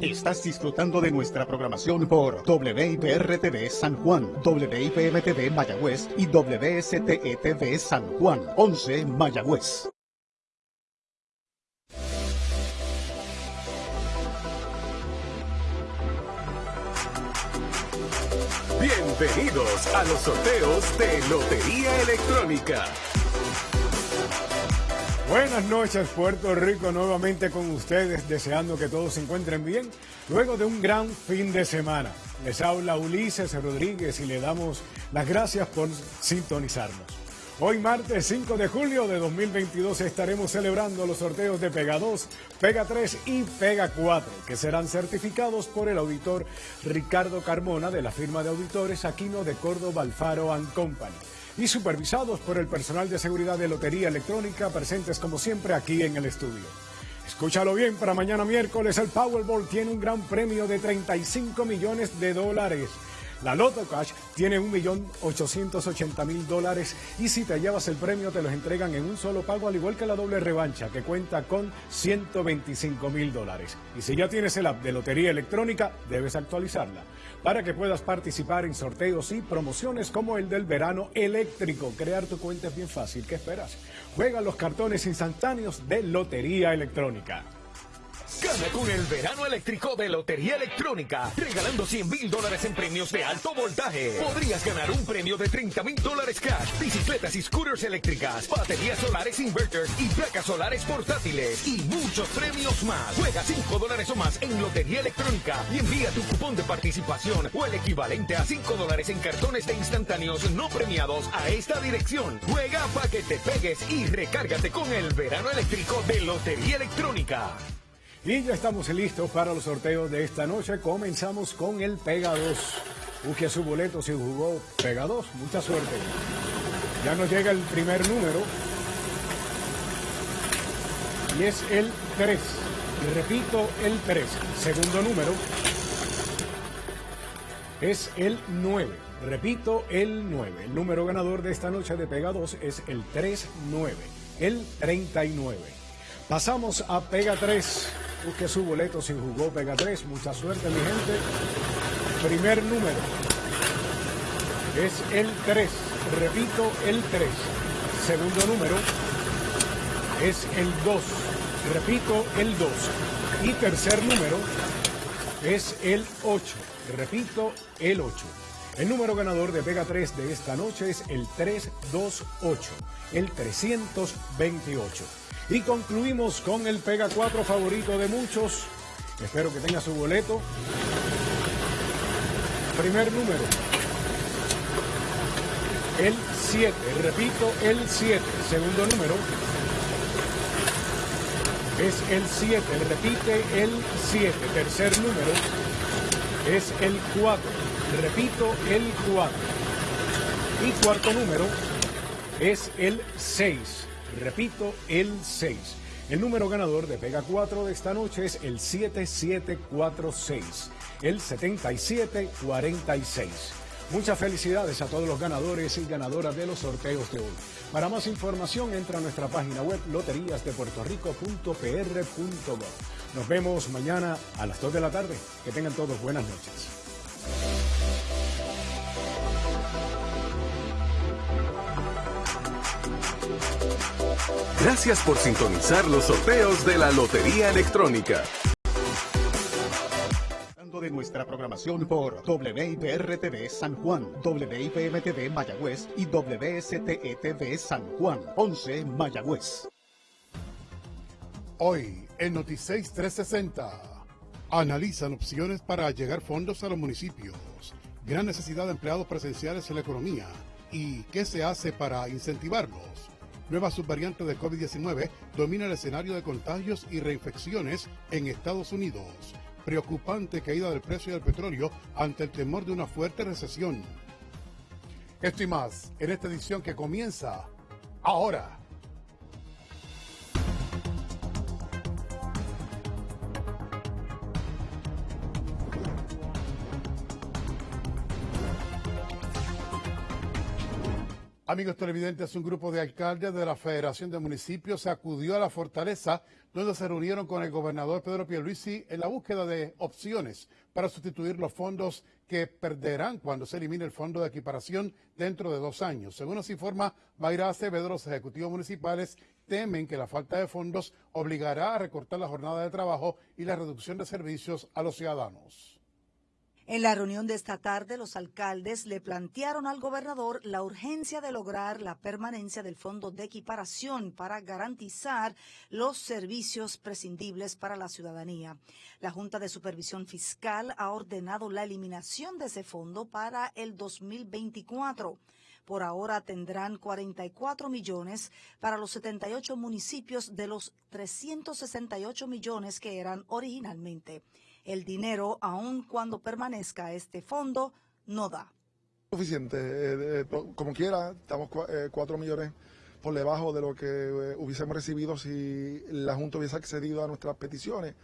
Estás disfrutando de nuestra programación por WIPR-TV San Juan, WIPM-TV Mayagüez y WSTE-TV San Juan, 11 Mayagüez. Bienvenidos a los sorteos de Lotería Electrónica. Buenas noches Puerto Rico, nuevamente con ustedes, deseando que todos se encuentren bien, luego de un gran fin de semana. Les habla Ulises Rodríguez y le damos las gracias por sintonizarnos. Hoy martes 5 de julio de 2022 estaremos celebrando los sorteos de Pega 2, Pega 3 y Pega 4, que serán certificados por el auditor Ricardo Carmona de la firma de auditores Aquino de Córdoba Alfaro Company y supervisados por el personal de seguridad de Lotería Electrónica presentes como siempre aquí en el estudio. Escúchalo bien, para mañana miércoles el Powerball tiene un gran premio de 35 millones de dólares. La Loto Cash tiene 1.880.000 dólares y si te llevas el premio te los entregan en un solo pago, al igual que la doble revancha que cuenta con 125.000 dólares. Y si ya tienes el app de Lotería Electrónica, debes actualizarla para que puedas participar en sorteos y promociones como el del verano eléctrico. Crear tu cuenta es bien fácil. ¿Qué esperas? Juega los cartones instantáneos de Lotería Electrónica. Gana con el verano eléctrico de Lotería Electrónica, regalando 100 mil dólares en premios de alto voltaje. Podrías ganar un premio de 30 mil dólares cash, bicicletas y scooters eléctricas, baterías solares inverters y placas solares portátiles y muchos premios más. Juega 5 dólares o más en Lotería Electrónica y envía tu cupón de participación o el equivalente a 5 dólares en cartones de instantáneos no premiados a esta dirección. Juega para que te pegues y recárgate con el verano eléctrico de Lotería Electrónica. Y ya estamos listos para los sorteos de esta noche. Comenzamos con el Pega 2. Busque su boleto si jugó Pega 2. Mucha suerte. Ya nos llega el primer número. Y es el 3. Y repito, el 3. Segundo número es el 9. Repito, el 9. El número ganador de esta noche de Pega 2 es el 39. El 39. Pasamos a Pega 3. Busque su boleto si jugó Pega 3. Mucha suerte, mi gente. Primer número es el 3. Repito, el 3. Segundo número es el 2. Repito, el 2. Y tercer número es el 8. Repito, el 8. El número ganador de Pega 3 de esta noche es el 328, el 328. Y concluimos con el Pega 4 favorito de muchos. Espero que tenga su boleto. Primer número. El 7. Repito, el 7. Segundo número. Es el 7. Repite el 7. Tercer número. Es el 4. Repito, el 4. Y cuarto número es el 6. Repito, el 6. El número ganador de Pega 4 de esta noche es el 7746, el 7746. Muchas felicidades a todos los ganadores y ganadoras de los sorteos de hoy. Para más información entra a nuestra página web loteríasdepuertorico.pr.gov. Nos vemos mañana a las 2 de la tarde. Que tengan todos buenas noches. Gracias por sintonizar los sorteos de la Lotería Electrónica. De nuestra programación por WIPR-TV San Juan, WIPM-TV Mayagüez y WSTE-TV San Juan, 11 Mayagüez. Hoy en Noticias 360 analizan opciones para llegar fondos a los municipios, gran necesidad de empleados presenciales en la economía. Y qué se hace para incentivarlos nueva subvariante de COVID-19 domina el escenario de contagios y reinfecciones en Estados Unidos. Preocupante caída del precio del petróleo ante el temor de una fuerte recesión. Esto y más en esta edición que comienza ahora. Amigos televidentes, un grupo de alcaldes de la Federación de Municipios se acudió a la fortaleza donde se reunieron con el gobernador Pedro Pierluisi en la búsqueda de opciones para sustituir los fondos que perderán cuando se elimine el fondo de equiparación dentro de dos años. Según nos informa Mayra Acevedo, los ejecutivos municipales temen que la falta de fondos obligará a recortar la jornada de trabajo y la reducción de servicios a los ciudadanos. En la reunión de esta tarde, los alcaldes le plantearon al gobernador la urgencia de lograr la permanencia del fondo de equiparación para garantizar los servicios prescindibles para la ciudadanía. La Junta de Supervisión Fiscal ha ordenado la eliminación de ese fondo para el 2024. Por ahora tendrán 44 millones para los 78 municipios de los 368 millones que eran originalmente. El dinero, aun cuando permanezca este fondo, no da. Suficiente, eh, eh, como quiera, estamos 4 millones por debajo de lo que eh, hubiésemos recibido si la Junta hubiese accedido a nuestras peticiones.